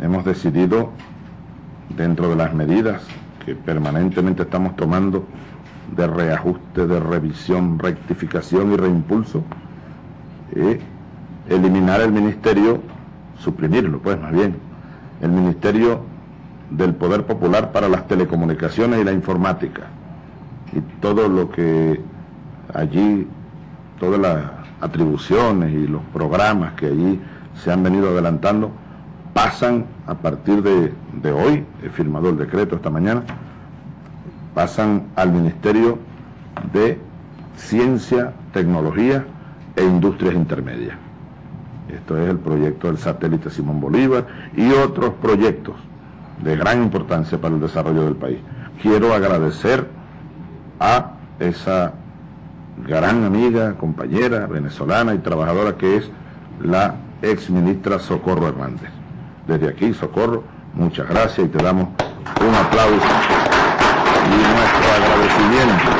hemos decidido, dentro de las medidas que permanentemente estamos tomando de reajuste, de revisión, rectificación y reimpulso, eh, eliminar el ministerio, suprimirlo, pues más bien, el ministerio del Poder Popular para las telecomunicaciones y la informática. Y todo lo que allí, todas las atribuciones y los programas que allí se han venido adelantando, pasan a partir de, de hoy, he firmado el decreto esta mañana, pasan al Ministerio de Ciencia, Tecnología e Industrias Intermedias. Esto es el proyecto del satélite Simón Bolívar y otros proyectos de gran importancia para el desarrollo del país. Quiero agradecer a esa gran amiga, compañera venezolana y trabajadora que es la ex ministra Socorro Hernández. Desde aquí, Socorro, muchas gracias y te damos un aplauso y nuestro agradecimiento.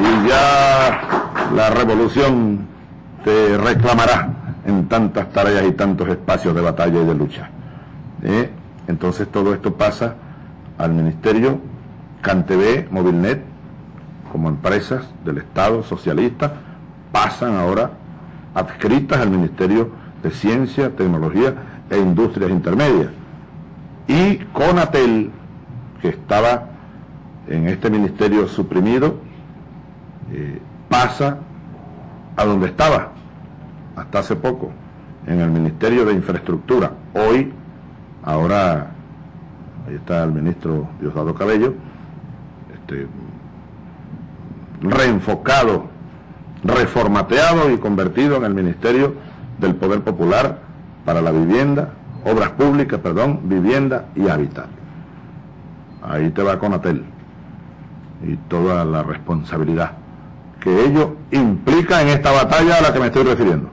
Y ya la revolución te reclamará en tantas tareas y tantos espacios de batalla y de lucha. ¿Eh? Entonces todo esto pasa al Ministerio CanTV, Movilnet, como empresas del Estado socialista, pasan ahora adscritas al Ministerio de Ciencia, Tecnología e Industrias Intermedias. Y Conatel, que estaba en este ministerio suprimido, eh, pasa a donde estaba, hasta hace poco, en el Ministerio de Infraestructura. Hoy, ahora, ahí está el ministro Diosdado Cabello, este, reenfocado, reformateado y convertido en el Ministerio del Poder Popular para la vivienda, obras públicas, perdón, vivienda y hábitat. Ahí te va Conatel y toda la responsabilidad que ello implica en esta batalla a la que me estoy refiriendo.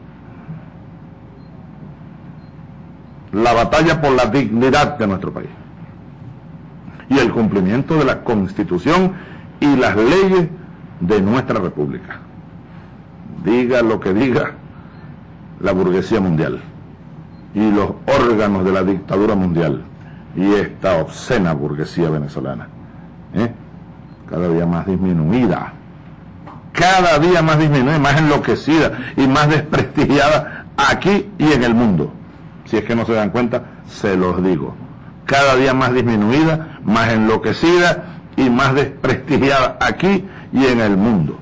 La batalla por la dignidad de nuestro país y el cumplimiento de la Constitución y las leyes de nuestra República. Diga lo que diga la burguesía mundial y los órganos de la dictadura mundial y esta obscena burguesía venezolana. ¿eh? Cada día más disminuida, cada día más disminuida, más enloquecida y más desprestigiada aquí y en el mundo. Si es que no se dan cuenta, se los digo. Cada día más disminuida, más enloquecida y más desprestigiada aquí y en el mundo.